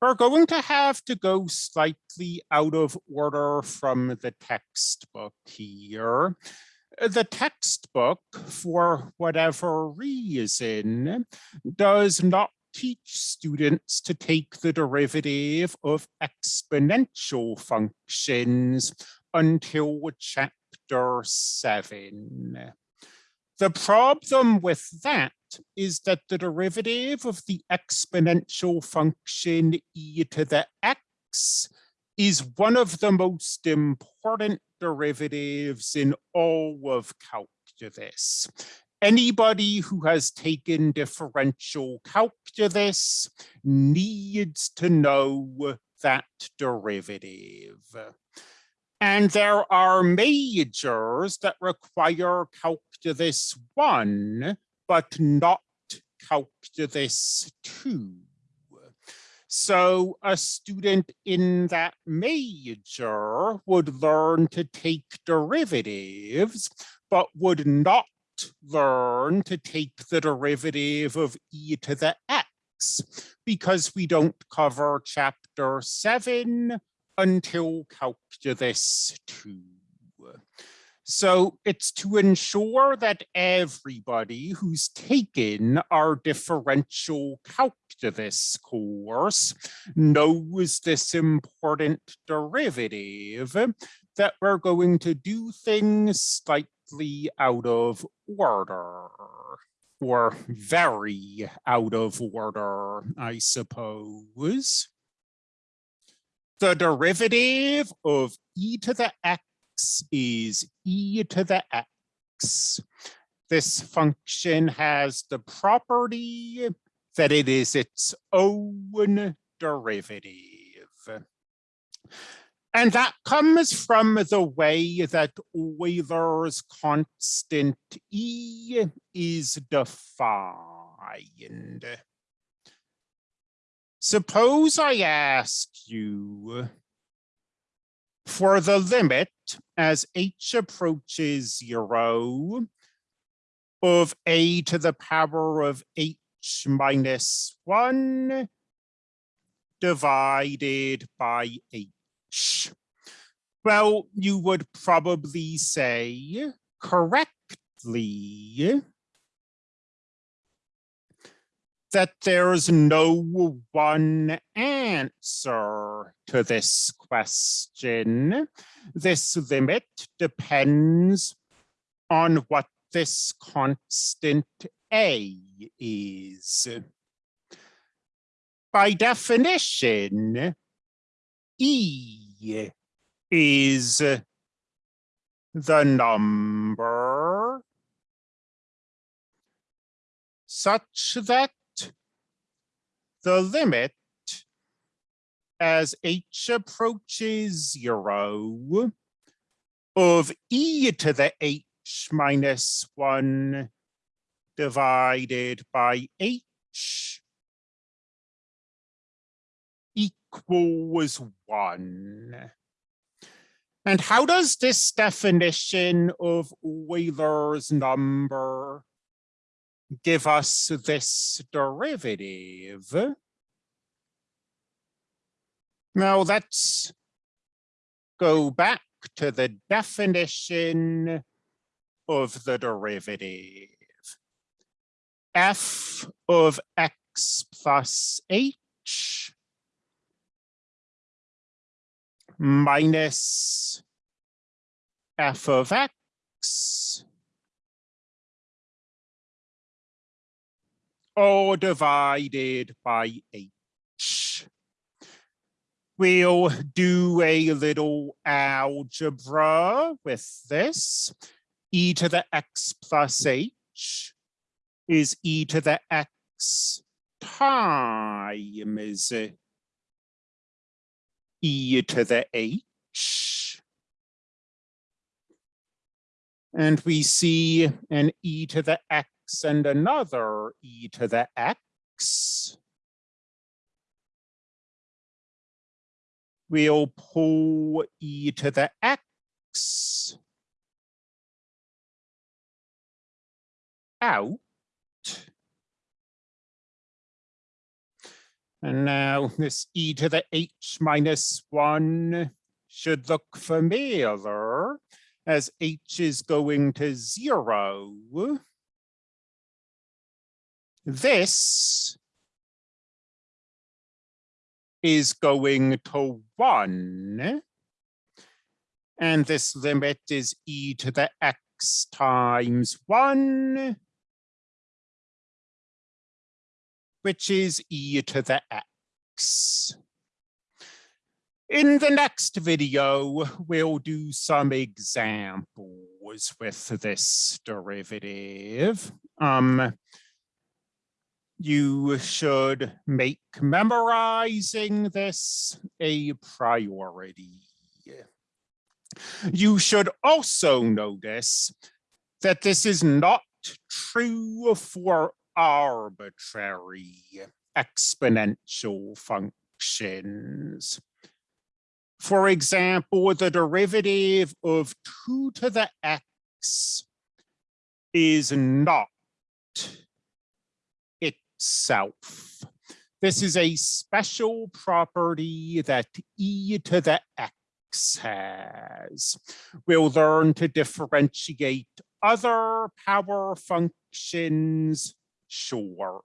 we're going to have to go slightly out of order from the textbook here. The textbook, for whatever reason, does not teach students to take the derivative of exponential functions until chapter seven. The problem with that is that the derivative of the exponential function e to the x is one of the most important derivatives in all of calculus. Anybody who has taken differential calculus needs to know that derivative. And there are majors that require calculus one, but not calculus two. So a student in that major would learn to take derivatives, but would not learn to take the derivative of e to the x because we don't cover chapter seven until calculus two. So it's to ensure that everybody who's taken our differential calculus course knows this important derivative that we're going to do things slightly out of order or very out of order, I suppose. The derivative of e to the x is e to the x. This function has the property that it is its own derivative. And that comes from the way that Euler's constant E is defined. Suppose I ask you for the limit as h approaches zero of a to the power of h minus one divided by h. Well, you would probably say correctly that there's no one answer to this question. This limit depends on what this constant a is. By definition, e is the number such that the limit as h approaches zero of e to the h minus one divided by h equals one. And how does this definition of Euler's number give us this derivative. Now let's go back to the definition of the derivative. f of x plus h minus f of x all divided by h. We'll do a little algebra with this. e to the x plus h is e to the x times e to the h. And we see an e to the x and another e to the x. We'll pull e to the x out. And now this e to the h minus one should look familiar as h is going to zero. This is going to one. And this limit is e to the x times one, which is e to the x. In the next video, we'll do some examples with this derivative. Um, you should make memorizing this a priority. You should also notice that this is not true for arbitrary exponential functions. For example, the derivative of 2 to the x is not itself. This is a special property that e to the x has. We'll learn to differentiate other power functions shortly.